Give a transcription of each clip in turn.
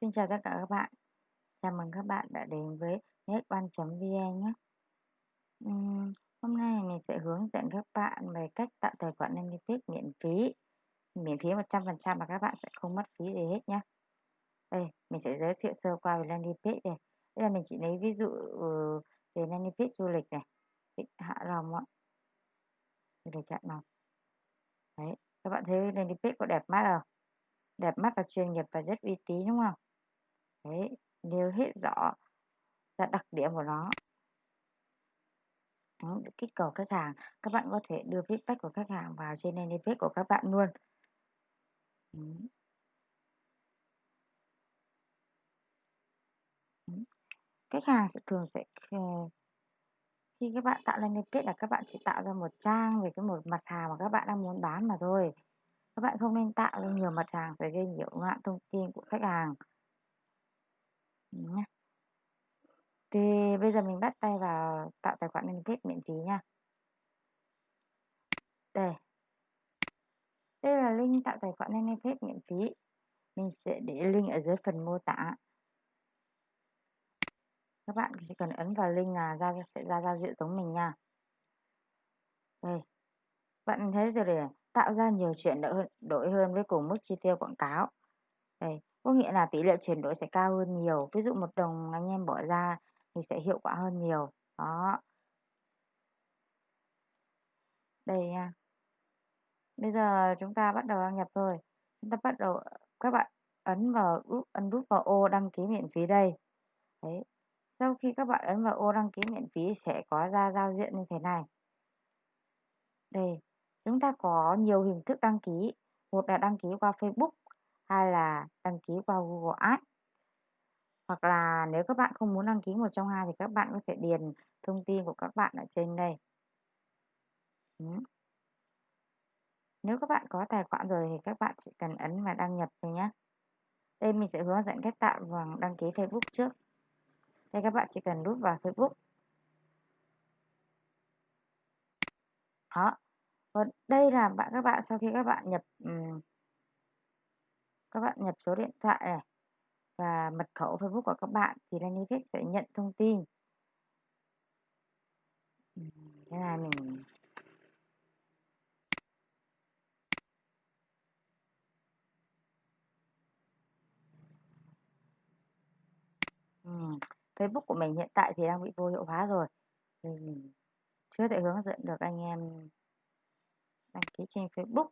Xin chào tất cả các bạn. Chào mừng các bạn đã đến với netban.vn nhé. Uhm, hôm nay mình sẽ hướng dẫn các bạn về cách tạo tài khoản landing miễn phí. Miễn phí 100% mà các bạn sẽ không mất phí gì hết nhé. Đây, mình sẽ giới thiệu sơ qua về landing này. đây. Là mình chỉ lấy ví dụ ừ, về landing du lịch này. Hạ Long ạ. Du lịch Hạ Long. Đấy, các bạn thấy landing có đẹp mắt không? Đẹp mắt và chuyên nghiệp và rất uy tín đúng không? Đấy, nêu hết rõ là đặc điểm của nó. Đó, kích cầu khách hàng, các bạn có thể đưa feedback của khách hàng vào trên landing page của các bạn luôn. Khách hàng sẽ thường sẽ ờ, khi các bạn tạo landing page là các bạn chỉ tạo ra một trang về cái một mặt hàng mà các bạn đang muốn bán mà thôi. Các bạn không nên tạo ra nhiều mặt hàng sẽ gây nhiễu loạn thông tin của khách hàng. Nhá. Thì bây giờ mình bắt tay vào tạo tài khoản landing page miễn phí nha. Đây. Đây là link tạo tài khoản landing miễn phí. Mình sẽ để link ở dưới phần mô tả. Các bạn chỉ cần ấn vào link là ra sẽ ra giao diện giống mình nha. Đây. Bạn thấy rồi để tạo ra nhiều chuyện đổi đổi hơn với cùng mức chi tiêu quảng cáo. Đây, có nghĩa là tỷ lệ chuyển đổi sẽ cao hơn nhiều. Ví dụ một đồng anh em bỏ ra thì sẽ hiệu quả hơn nhiều. Đó. Đây nha. Bây giờ chúng ta bắt đầu đăng nhập thôi. Chúng ta bắt đầu các bạn ấn vào ấn nút vào ô đăng ký miễn phí đây. Đấy. Sau khi các bạn ấn vào ô đăng ký miễn phí sẽ có ra giao diện như thế này. Đây, chúng ta có nhiều hình thức đăng ký. Một là đăng ký qua Facebook, hay là đăng ký qua Google Ads. Hoặc là nếu các bạn không muốn đăng ký một trong hai thì các bạn có thể điền thông tin của các bạn ở trên đây. Nếu các bạn có tài khoản rồi thì các bạn chỉ cần ấn vào đăng nhập thôi nhé. Đây mình sẽ hướng dẫn cách tạo và đăng ký Facebook trước. Đây các bạn chỉ cần nút vào Facebook. Đó. Còn đây là bạn các bạn sau khi các bạn nhập um, các bạn nhập số điện thoại này và mật khẩu Facebook của các bạn thì landing sẽ nhận thông tin. Thế là mình Ừ. Facebook của mình hiện tại thì đang bị vô hiệu hóa rồi. Thì mình chưa thể hướng dẫn được anh em đăng ký trên Facebook.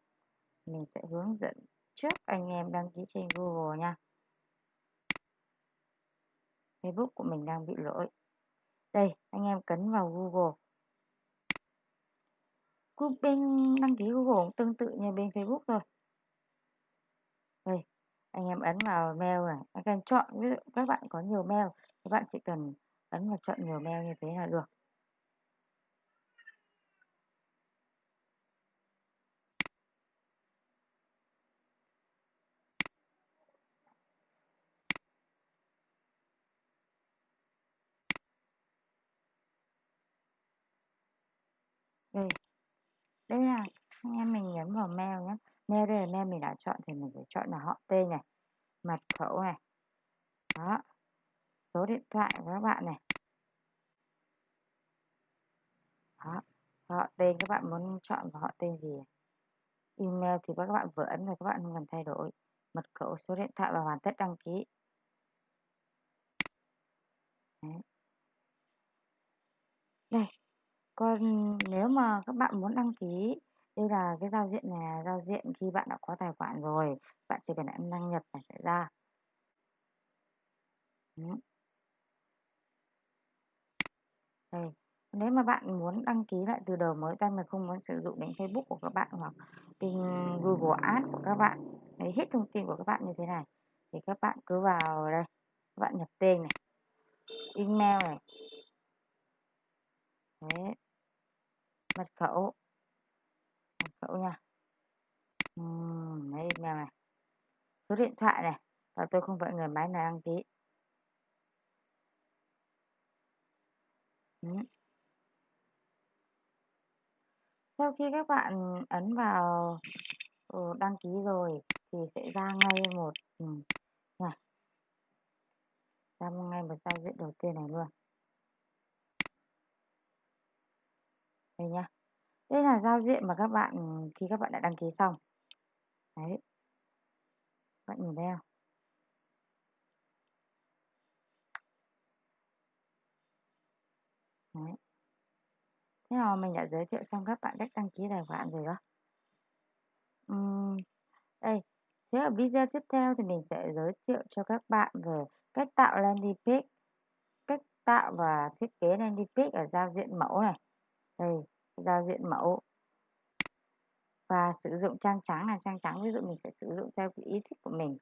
Mình sẽ hướng dẫn trước anh em đăng ký trên Google nha. Facebook của mình đang bị lỗi. Đây, anh em cấn vào Google. Bên đăng ký Google cũng tương tự như bên Facebook thôi. Đây, anh em ấn vào mail này, anh em chọn ví dụ các bạn có nhiều mail, các bạn chỉ cần ấn vào chọn nhiều mail như thế là được. Ừ. Đây. Đây là anh em mình nhấn vào mail nhé. Mail đây là mail mình đã chọn thì mình phải chọn là họ tên này, mật khẩu này. Đó. Số điện thoại của các bạn này. Đó. Họ tên các bạn muốn chọn vào họ tên gì. Email thì các bạn vừa ấn rồi các bạn không cần thay đổi. Mật khẩu, số điện thoại và hoàn tất đăng ký. Đấy. Đây, còn nếu mà các bạn muốn đăng ký, đây là cái giao diện này là giao diện khi bạn đã có tài khoản rồi, bạn chỉ cần ấn đăng nhập là sẽ ra. Đây, nếu mà bạn muốn đăng ký lại từ đầu mới tay mà không muốn sử dụng đến Facebook của các bạn hoặc kênh Google Ads của các bạn, lấy hết thông tin của các bạn như thế này, thì các bạn cứ vào đây, các bạn nhập tên này, email này, Đấy. Mật khẩu. Mật khẩu nha. Ừm, đấy email này. Số điện thoại này. Và tôi không phải người máy này đăng ký. uhm. Sau khi các bạn ấn vào ừ, đăng ký rồi thì sẽ ra ngay một ừ, này. ngay một giao diện đầu tiên này luôn. Đây nha. Đây là giao diện mà các bạn khi các bạn đã đăng ký xong. Đấy. Bạn nhìn thấy không? Đấy. Thế là mình đã giới thiệu xong các bạn cách đăng ký tài khoản rồi đó. uhm, đây, thế ở video tiếp theo thì mình sẽ giới thiệu cho các bạn về cách tạo landing page, cách tạo và thiết kế landing page ở giao diện mẫu này. Ừ, đây, giao diện mẫu. Và sử dụng trang trắng là trang trắng, ví dụ mình sẽ sử dụng theo cái ý thích của mình.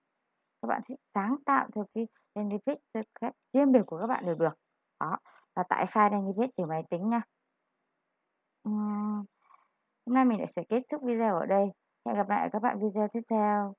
Các bạn thích sáng tạo theo cái landing page theo cách riêng biệt của các bạn đều được. Đó, và tải file landing page từ máy tính nha. uhm, hôm nay mình lại sẽ kết thúc video ở đây. Hẹn gặp lại các bạn video tiếp theo.